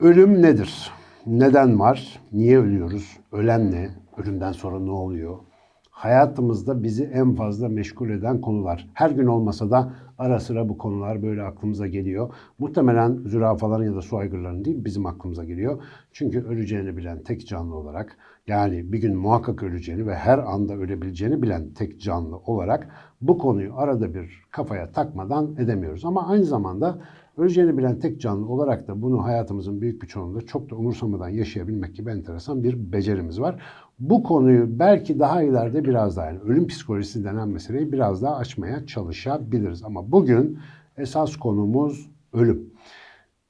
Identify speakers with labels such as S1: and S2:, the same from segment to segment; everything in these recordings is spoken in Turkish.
S1: Ölüm nedir? Neden var? Niye ölüyoruz? Ölen ne? Ölümden sonra ne oluyor? Hayatımızda bizi en fazla meşgul eden konular. Her gün olmasa da ara sıra bu konular böyle aklımıza geliyor. Muhtemelen zürafaların ya da su aygırlarının değil bizim aklımıza geliyor. Çünkü öleceğini bilen tek canlı olarak yani bir gün muhakkak öleceğini ve her anda ölebileceğini bilen tek canlı olarak bu konuyu arada bir kafaya takmadan edemiyoruz. Ama aynı zamanda Öleceğini bilen tek canlı olarak da bunu hayatımızın büyük bir çoğunluğunda çok da umursamadan yaşayabilmek gibi enteresan bir becerimiz var. Bu konuyu belki daha ileride biraz daha yani ölüm psikolojisi denen meseleyi biraz daha açmaya çalışabiliriz. Ama bugün esas konumuz ölüm.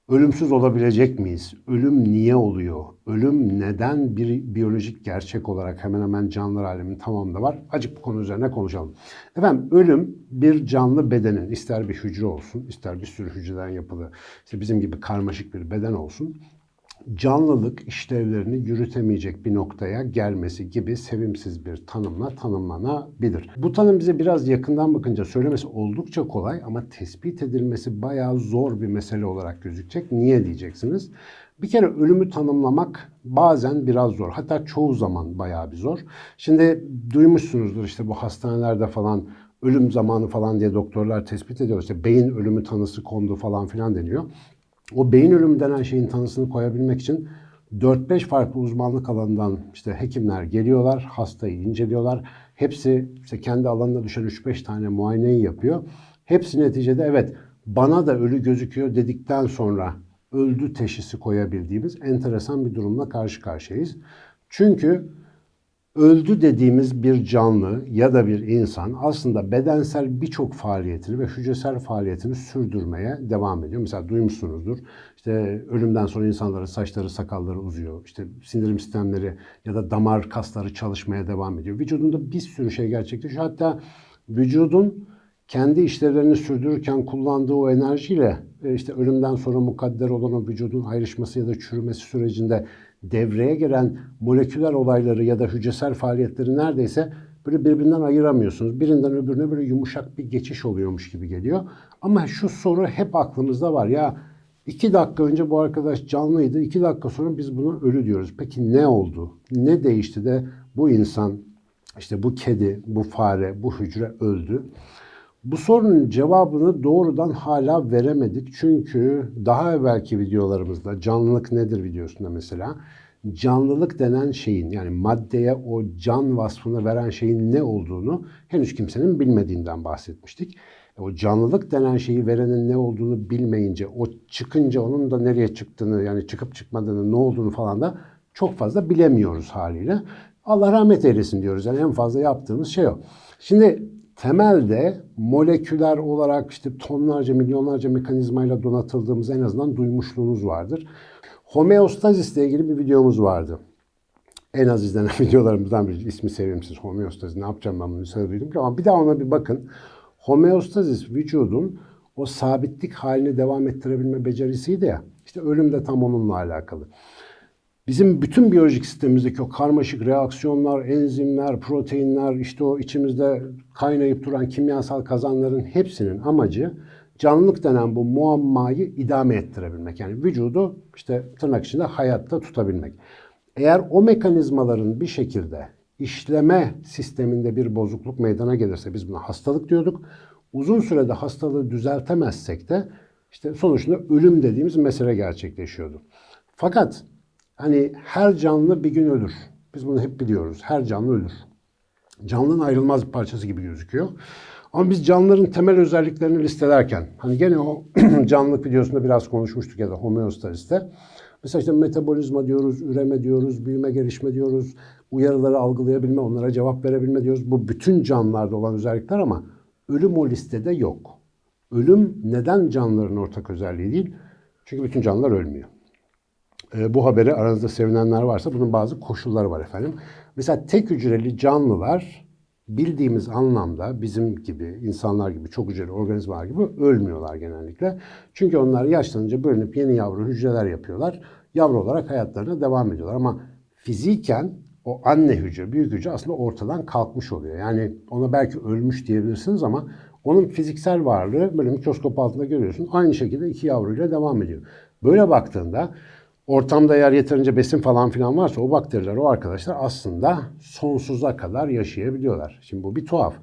S1: Ölümsüz olabilecek miyiz? Ölüm niye oluyor? Ölüm neden bir biyolojik gerçek olarak hemen hemen canlılar aleminin tamamında var? Acık bu konu üzerine konuşalım. Efendim ölüm bir canlı bedenin ister bir hücre olsun, ister bir sürü hücreden yapılı, işte bizim gibi karmaşık bir beden olsun canlılık işlevlerini yürütemeyecek bir noktaya gelmesi gibi sevimsiz bir tanımla tanımlanabilir. Bu tanım bize biraz yakından bakınca söylemesi oldukça kolay ama tespit edilmesi bayağı zor bir mesele olarak gözükecek. Niye diyeceksiniz? Bir kere ölümü tanımlamak bazen biraz zor. Hatta çoğu zaman bayağı bir zor. Şimdi duymuşsunuzdur işte bu hastanelerde falan ölüm zamanı falan diye doktorlar tespit ediyor. İşte beyin ölümü tanısı kondu falan filan deniyor. O beyin ölümü denen şeyin tanısını koyabilmek için 4-5 farklı uzmanlık alanından işte hekimler geliyorlar, hastayı inceliyorlar. Hepsi işte kendi alanına düşen 3-5 tane muayeneyi yapıyor. Hepsi neticede evet bana da ölü gözüküyor dedikten sonra öldü teşhisi koyabildiğimiz enteresan bir durumla karşı karşıyayız. Çünkü öldü dediğimiz bir canlı ya da bir insan aslında bedensel birçok faaliyetini ve hücresel faaliyetini sürdürmeye devam ediyor. Mesela duymuşsunuzdur. İşte ölümden sonra insanların saçları, sakalları uzuyor. İşte sindirim sistemleri ya da damar kasları çalışmaya devam ediyor. Vücudunda bir sürü şey gerçekleşiyor. Hatta vücudun kendi işlevlerini sürdürürken kullandığı o enerjiyle e, işte ölümden sonra mukadder olan o vücudun ayrışması ya da çürümesi sürecinde devreye giren moleküler olayları ya da hücresel faaliyetleri neredeyse böyle birbirinden ayıramıyorsunuz. Birinden öbürüne böyle yumuşak bir geçiş oluyormuş gibi geliyor. Ama şu soru hep aklımızda var. Ya iki dakika önce bu arkadaş canlıydı. iki dakika sonra biz buna ölü diyoruz. Peki ne oldu? Ne değişti de bu insan, işte bu kedi, bu fare, bu hücre öldü? Bu sorunun cevabını doğrudan hala veremedik. Çünkü daha evvelki videolarımızda canlılık nedir videosunda mesela canlılık denen şeyin yani maddeye o can vasfını veren şeyin ne olduğunu henüz kimsenin bilmediğinden bahsetmiştik. E, o canlılık denen şeyi verenin ne olduğunu bilmeyince, o çıkınca onun da nereye çıktığını yani çıkıp çıkmadığını, ne olduğunu falan da çok fazla bilemiyoruz haliyle. Allah rahmet eylesin diyoruz. Yani en fazla yaptığımız şey o. Şimdi temelde moleküler olarak işte tonlarca, milyonlarca mekanizmayla donatıldığımız en azından duymuşluğunuz vardır. Homeostazis ile ilgili bir videomuz vardı. En az izlenen videolarımızdan biri. ismi sevimsiz. Homeostazis ne yapacağım ben bunu söyledim ki ama bir daha ona bir bakın. Homeostazis vücudun o sabitlik halini devam ettirebilme becerisiydi ya. İşte ölüm de tam onunla alakalı. Bizim bütün biyolojik sistemimizdeki o karmaşık reaksiyonlar, enzimler, proteinler, işte o içimizde kaynayıp duran kimyasal kazanların hepsinin amacı canlılık denen bu muammayı idame ettirebilmek. Yani vücudu işte tırnak içinde hayatta tutabilmek. Eğer o mekanizmaların bir şekilde işleme sisteminde bir bozukluk meydana gelirse biz buna hastalık diyorduk. Uzun sürede hastalığı düzeltemezsek de işte sonuçta ölüm dediğimiz mesele gerçekleşiyordu. Fakat Hani her canlı bir gün ölür. Biz bunu hep biliyoruz. Her canlı ölür. Canlının ayrılmaz bir parçası gibi gözüküyor. Ama biz canlıların temel özelliklerini listelerken, hani gene o canlılık videosunda biraz konuşmuştuk ya da homeostaziste. Mesela işte metabolizma diyoruz, üreme diyoruz, büyüme, gelişme diyoruz, uyarıları algılayabilme, onlara cevap verebilme diyoruz. Bu bütün canlılarda olan özellikler ama ölüm o listede yok. Ölüm neden canlıların ortak özelliği değil? Çünkü bütün canlılar ölmüyor e, bu haberi aranızda sevinenler varsa bunun bazı koşulları var efendim. Mesela tek hücreli canlılar bildiğimiz anlamda bizim gibi insanlar gibi çok hücreli organizmalar gibi ölmüyorlar genellikle. Çünkü onlar yaşlanınca bölünüp yeni yavru hücreler yapıyorlar. Yavru olarak hayatlarına devam ediyorlar ama fiziken o anne hücre, büyük hücre aslında ortadan kalkmış oluyor. Yani ona belki ölmüş diyebilirsiniz ama onun fiziksel varlığı böyle mikroskop altında görüyorsun. Aynı şekilde iki yavruyla devam ediyor. Böyle baktığında ortamda eğer yeterince besin falan filan varsa o bakteriler, o arkadaşlar aslında sonsuza kadar yaşayabiliyorlar. Şimdi bu bir tuhaf.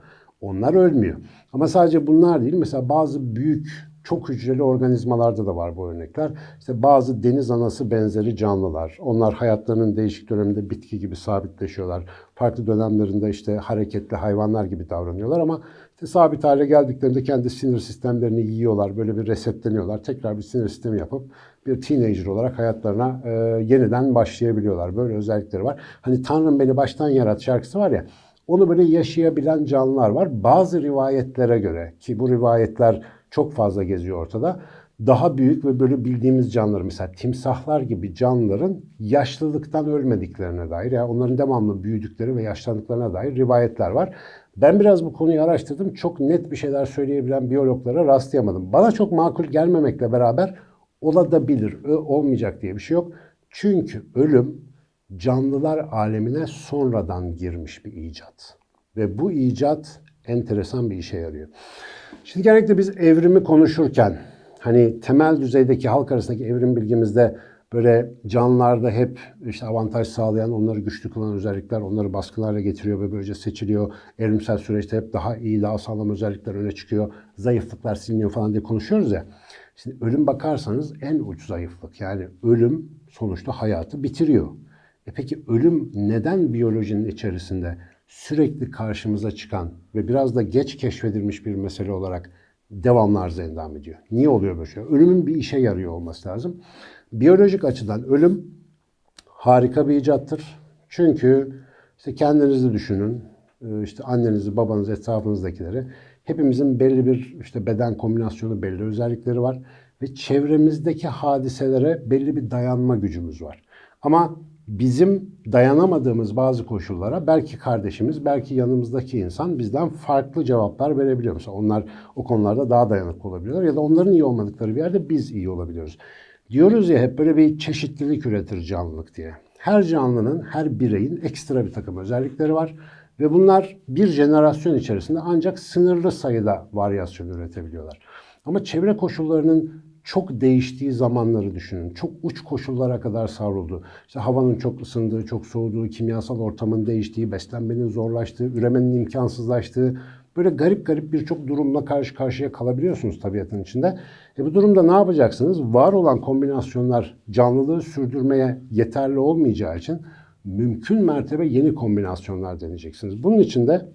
S1: Onlar ölmüyor. Ama sadece bunlar değil. Mesela bazı büyük çok hücreli organizmalarda da var bu örnekler. İşte bazı deniz anası benzeri canlılar. Onlar hayatlarının değişik döneminde bitki gibi sabitleşiyorlar. Farklı dönemlerinde işte hareketli hayvanlar gibi davranıyorlar ama işte sabit hale geldiklerinde kendi sinir sistemlerini yiyorlar. Böyle bir resetleniyorlar. Tekrar bir sinir sistemi yapıp bir teenager olarak hayatlarına e, yeniden başlayabiliyorlar. Böyle özellikleri var. Hani Tanrım beni baştan yarat şarkısı var ya. Onu böyle yaşayabilen canlılar var. Bazı rivayetlere göre ki bu rivayetler çok fazla geziyor ortada. Daha büyük ve böyle bildiğimiz canlılar mesela timsahlar gibi canlıların yaşlılıktan ölmediklerine dair ya yani onların devamlı büyüdükleri ve yaşlandıklarına dair rivayetler var. Ben biraz bu konuyu araştırdım. Çok net bir şeyler söyleyebilen biyologlara rastlayamadım. Bana çok makul gelmemekle beraber olabilir, olmayacak diye bir şey yok. Çünkü ölüm canlılar alemine sonradan girmiş bir icat. Ve bu icat enteresan bir işe yarıyor. Şimdi genellikle biz evrimi konuşurken hani temel düzeydeki halk arasındaki evrim bilgimizde böyle canlılarda hep işte avantaj sağlayan, onları güçlü kılan özellikler onları baskılarla getiriyor ve böylece seçiliyor. Evrimsel süreçte hep daha iyi, daha sağlam özellikler öne çıkıyor. Zayıflıklar siliniyor falan diye konuşuyoruz ya. Şimdi ölüm bakarsanız en uç zayıflık. Yani ölüm sonuçta hayatı bitiriyor. E peki ölüm neden biyolojinin içerisinde sürekli karşımıza çıkan ve biraz da geç keşfedilmiş bir mesele olarak devamlı arıza endam ediyor. Niye oluyor böyle şey? Ölümün bir işe yarıyor olması lazım. Biyolojik açıdan ölüm harika bir icattır. Çünkü işte kendinizi düşünün, e, işte annenizi, babanızı, etrafınızdakileri. Hepimizin belli bir işte beden kombinasyonu, belli özellikleri var ve çevremizdeki hadiselere belli bir dayanma gücümüz var. Ama bizim dayanamadığımız bazı koşullara belki kardeşimiz, belki yanımızdaki insan bizden farklı cevaplar verebiliyor. Mesela onlar o konularda daha dayanıklı olabiliyorlar ya da onların iyi olmadıkları bir yerde biz iyi olabiliyoruz. Diyoruz ya hep böyle bir çeşitlilik üretir canlılık diye. Her canlının, her bireyin ekstra bir takım özellikleri var. Ve bunlar bir jenerasyon içerisinde ancak sınırlı sayıda varyasyon üretebiliyorlar. Ama çevre koşullarının çok değiştiği zamanları düşünün. Çok uç koşullara kadar savruldu. İşte havanın çok ısındığı, çok soğuduğu, kimyasal ortamın değiştiği, beslenmenin zorlaştığı, üremenin imkansızlaştığı böyle garip garip birçok durumla karşı karşıya kalabiliyorsunuz tabiatın içinde. E bu durumda ne yapacaksınız? Var olan kombinasyonlar canlılığı sürdürmeye yeterli olmayacağı için mümkün mertebe yeni kombinasyonlar deneyeceksiniz. Bunun için de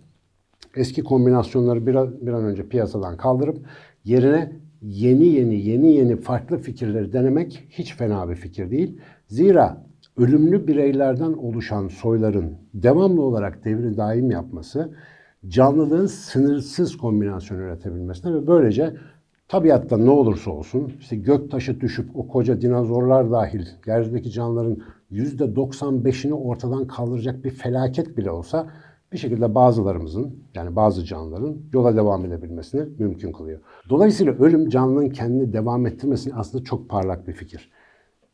S1: eski kombinasyonları bir an, bir an önce piyasadan kaldırıp yerine yeni yeni yeni yeni farklı fikirleri denemek hiç fena bir fikir değil. Zira ölümlü bireylerden oluşan soyların devamlı olarak devri daim yapması canlılığın sınırsız kombinasyon üretebilmesine ve böylece tabiatta ne olursa olsun işte gök taşı düşüp o koca dinozorlar dahil yeryüzündeki canlıların %95'ini ortadan kaldıracak bir felaket bile olsa bir şekilde bazılarımızın yani bazı canlıların yola devam edebilmesini mümkün kılıyor. Dolayısıyla ölüm canlının kendini devam ettirmesini aslında çok parlak bir fikir.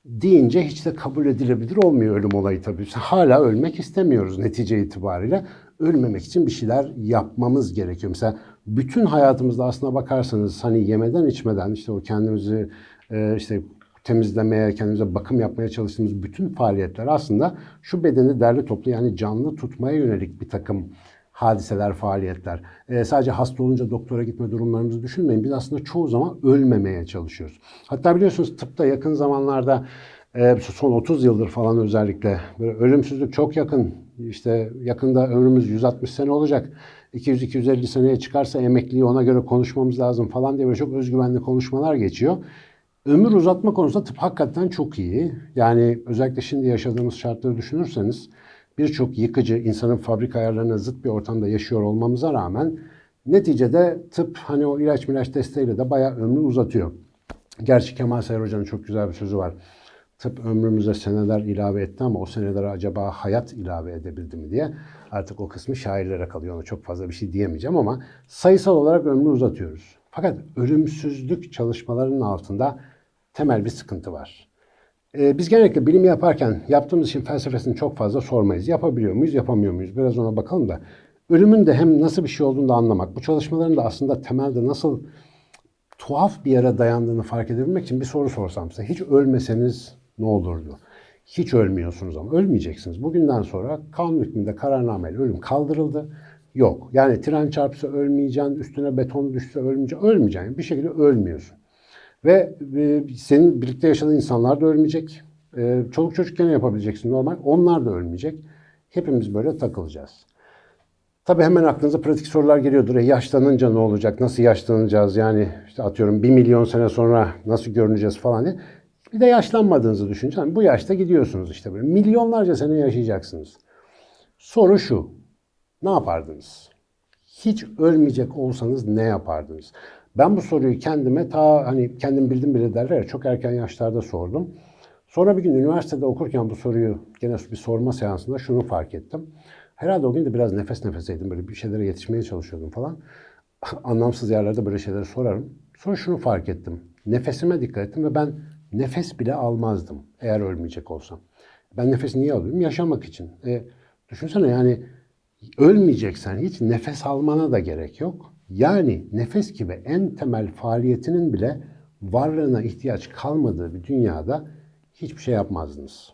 S1: Deyince hiç de kabul edilebilir olmuyor ölüm olayı tabii. Hala ölmek istemiyoruz netice itibariyle. Ölmemek için bir şeyler yapmamız gerekiyor. Mesela bütün hayatımızda aslına bakarsanız hani yemeden içmeden işte o kendimizi e, işte temizlemeye, kendimize bakım yapmaya çalıştığımız bütün faaliyetler aslında şu bedeni derli toplu yani canlı tutmaya yönelik bir takım hadiseler, faaliyetler. Ee, sadece hasta olunca doktora gitme durumlarımızı düşünmeyin. Biz aslında çoğu zaman ölmemeye çalışıyoruz. Hatta biliyorsunuz tıpta yakın zamanlarda e, son 30 yıldır falan özellikle böyle ölümsüzlük çok yakın. İşte yakında ömrümüz 160 sene olacak. 200-250 seneye çıkarsa emekliyi ona göre konuşmamız lazım falan diye böyle çok özgüvenli konuşmalar geçiyor. Ömür uzatma konusunda tıp hakikaten çok iyi. Yani özellikle şimdi yaşadığımız şartları düşünürseniz birçok yıkıcı insanın fabrika ayarlarına zıt bir ortamda yaşıyor olmamıza rağmen neticede tıp hani o ilaç milaç desteğiyle de bayağı ömrü uzatıyor. Gerçi Kemal Sayar Hoca'nın çok güzel bir sözü var. Tıp ömrümüze seneler ilave etti ama o senelere acaba hayat ilave edebildi mi diye. Artık o kısmı şairlere kalıyor. Ona çok fazla bir şey diyemeyeceğim ama sayısal olarak ömrü uzatıyoruz. Fakat ölümsüzlük çalışmalarının altında temel bir sıkıntı var. Ee, biz genellikle bilim yaparken yaptığımız işin felsefesini çok fazla sormayız. Yapabiliyor muyuz, yapamıyor muyuz? Biraz ona bakalım da. Ölümün de hem nasıl bir şey olduğunu da anlamak, bu çalışmaların da aslında temelde nasıl tuhaf bir yere dayandığını fark edebilmek için bir soru sorsam size. Hiç ölmeseniz ne olurdu? Hiç ölmüyorsunuz ama ölmeyeceksiniz. Bugünden sonra kanun hükmünde kararnameyle ölüm kaldırıldı. Yok. Yani tren çarpsa ölmeyeceksin, üstüne beton düşse ölmeyeceksin. Ölmeyeceksin. Bir şekilde ölmüyorsun. Ve e, senin birlikte yaşadığın insanlar da ölmeyecek. E, çoluk çocuk gene yapabileceksin normal. Onlar da ölmeyecek. Hepimiz böyle takılacağız. Tabii hemen aklınıza pratik sorular geliyordur. E, yaşlanınca ne olacak? Nasıl yaşlanacağız? Yani işte atıyorum bir milyon sene sonra nasıl görüneceğiz falan diye. Bir de yaşlanmadığınızı düşünün. Yani bu yaşta gidiyorsunuz işte böyle. Milyonlarca sene yaşayacaksınız. Soru şu. Ne yapardınız? Hiç ölmeyecek olsanız ne yapardınız? Ben bu soruyu kendime ta hani kendim bildim bile derler çok erken yaşlarda sordum. Sonra bir gün üniversitede okurken bu soruyu gene bir sorma seansında şunu fark ettim. Herhalde o gün de biraz nefes nefeseydim böyle bir şeylere yetişmeye çalışıyordum falan. Anlamsız yerlerde böyle şeyleri sorarım. Sonra şunu fark ettim. Nefesime dikkat ettim ve ben nefes bile almazdım eğer ölmeyecek olsam. Ben nefes niye alıyorum? Yaşamak için. E, düşünsene yani ölmeyeceksen hiç nefes almana da gerek yok. Yani nefes gibi en temel faaliyetinin bile varlığına ihtiyaç kalmadığı bir dünyada hiçbir şey yapmazdınız.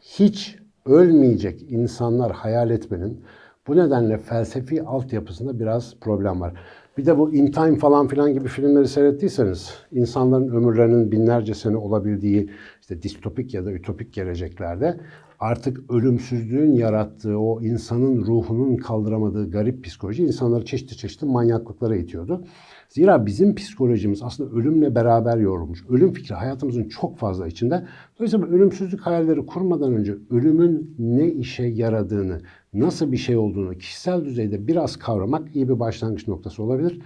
S1: Hiç ölmeyecek insanlar hayal etmenin bu nedenle felsefi altyapısında biraz problem var. Bir de bu In Time falan filan gibi filmleri seyrettiyseniz insanların ömürlerinin binlerce sene olabildiği işte distopik ya da ütopik geleceklerde artık ölümsüzlüğün yarattığı o insanın ruhunun kaldıramadığı garip psikoloji insanları çeşitli çeşitli manyaklıklara itiyordu. Zira bizim psikolojimiz aslında ölümle beraber yorulmuş. Ölüm fikri hayatımızın çok fazla içinde. Dolayısıyla ölümsüzlük hayalleri kurmadan önce ölümün ne işe yaradığını, nasıl bir şey olduğunu kişisel düzeyde biraz kavramak iyi bir başlangıç noktası olabilir.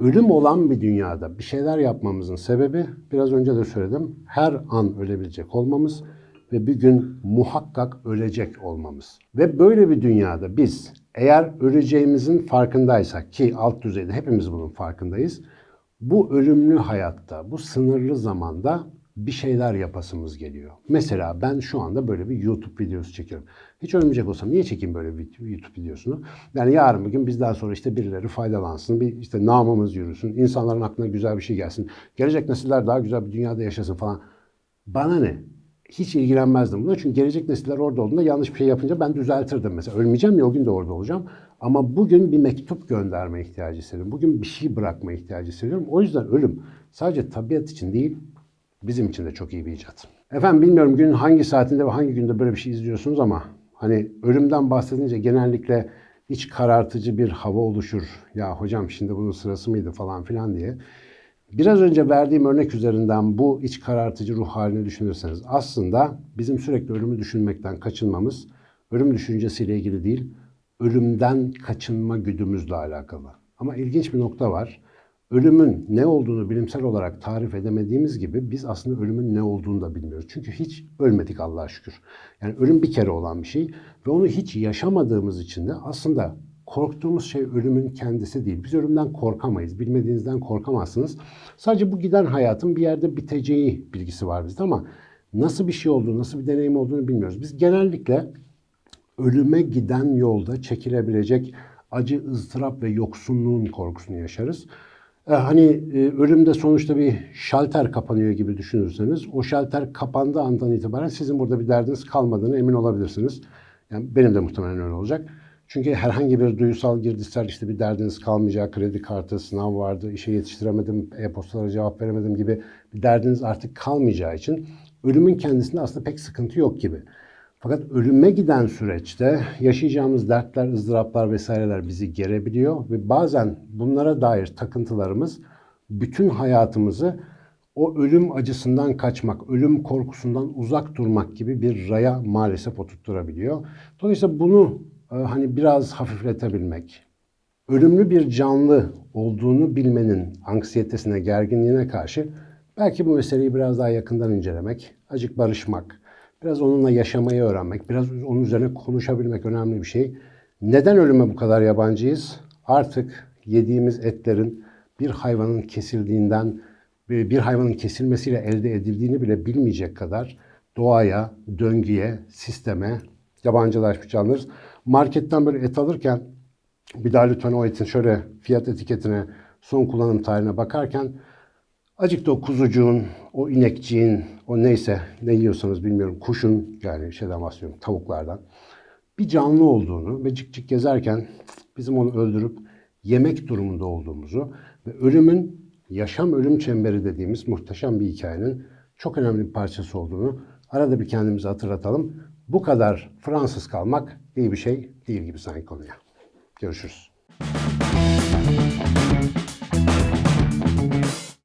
S1: Ölüm olan bir dünyada bir şeyler yapmamızın sebebi biraz önce de söyledim. Her an ölebilecek olmamız ve bir gün muhakkak ölecek olmamız. Ve böyle bir dünyada biz eğer öleceğimizin farkındaysak ki alt düzeyde hepimiz bunun farkındayız. Bu ölümlü hayatta, bu sınırlı zamanda bir şeyler yapasımız geliyor. Mesela ben şu anda böyle bir YouTube videosu çekiyorum. Hiç ölmeyecek olsam niye çekeyim böyle bir YouTube videosunu? Yani yarın bugün bizden sonra işte birileri faydalansın, bir işte namımız yürüsün, insanların aklına güzel bir şey gelsin, gelecek nesiller daha güzel bir dünyada yaşasın falan. Bana ne? hiç ilgilenmezdim buna. Çünkü gelecek nesiller orada olduğunda yanlış bir şey yapınca ben düzeltirdim mesela. Ölmeyeceğim ya o gün de orada olacağım. Ama bugün bir mektup gönderme ihtiyacı hissediyorum. Bugün bir şey bırakma ihtiyacı hissediyorum. O yüzden ölüm sadece tabiat için değil, bizim için de çok iyi bir icat. Efendim bilmiyorum günün hangi saatinde ve hangi günde böyle bir şey izliyorsunuz ama hani ölümden bahsedince genellikle iç karartıcı bir hava oluşur. Ya hocam şimdi bunun sırası mıydı falan filan diye. Biraz önce verdiğim örnek üzerinden bu iç karartıcı ruh halini düşünürseniz aslında bizim sürekli ölümü düşünmekten kaçınmamız ölüm düşüncesiyle ilgili değil, ölümden kaçınma güdümüzle alakalı. Ama ilginç bir nokta var. Ölümün ne olduğunu bilimsel olarak tarif edemediğimiz gibi biz aslında ölümün ne olduğunu da bilmiyoruz. Çünkü hiç ölmedik Allah'a şükür. Yani ölüm bir kere olan bir şey ve onu hiç yaşamadığımız için de aslında korktuğumuz şey ölümün kendisi değil. Biz ölümden korkamayız. Bilmediğinizden korkamazsınız. Sadece bu giden hayatın bir yerde biteceği bilgisi var bizde ama nasıl bir şey olduğunu, nasıl bir deneyim olduğunu bilmiyoruz. Biz genellikle ölüme giden yolda çekilebilecek acı, ızdırap ve yoksunluğun korkusunu yaşarız. Ee, hani e, ölümde sonuçta bir şalter kapanıyor gibi düşünürseniz o şalter kapandığı andan itibaren sizin burada bir derdiniz kalmadığını emin olabilirsiniz. Yani benim de muhtemelen öyle olacak. Çünkü herhangi bir duygusal girdisel işte bir derdiniz kalmayacak, kredi kartı, sınav vardı, işe yetiştiremedim, e-postalara cevap veremedim gibi bir derdiniz artık kalmayacağı için ölümün kendisinde aslında pek sıkıntı yok gibi. Fakat ölüme giden süreçte yaşayacağımız dertler, ızdıraplar vesaireler bizi gerebiliyor ve bazen bunlara dair takıntılarımız bütün hayatımızı o ölüm acısından kaçmak, ölüm korkusundan uzak durmak gibi bir raya maalesef oturtturabiliyor. Dolayısıyla bunu e, hani biraz hafifletebilmek, ölümlü bir canlı olduğunu bilmenin anksiyetesine, gerginliğine karşı belki bu meseleyi biraz daha yakından incelemek, acık barışmak, Biraz onunla yaşamayı öğrenmek, biraz onun üzerine konuşabilmek önemli bir şey. Neden ölüme bu kadar yabancıyız? Artık yediğimiz etlerin bir hayvanın kesildiğinden, bir bir hayvanın kesilmesiyle elde edildiğini bile bilmeyecek kadar doğaya, döngüye, sisteme yabancılaşmış canlılarız. Marketten böyle et alırken bir daha lütfen o etin şöyle fiyat etiketine, son kullanım tarihine bakarken Acık da o kuzucuğun, o inekçiğin, o neyse ne yiyorsanız bilmiyorum kuşun yani şeyden bahsediyorum tavuklardan bir canlı olduğunu ve cik cik gezerken bizim onu öldürüp yemek durumunda olduğumuzu ve ölümün yaşam ölüm çemberi dediğimiz muhteşem bir hikayenin çok önemli bir parçası olduğunu arada bir kendimize hatırlatalım. Bu kadar Fransız kalmak iyi bir şey değil gibi sanki konuya. Görüşürüz.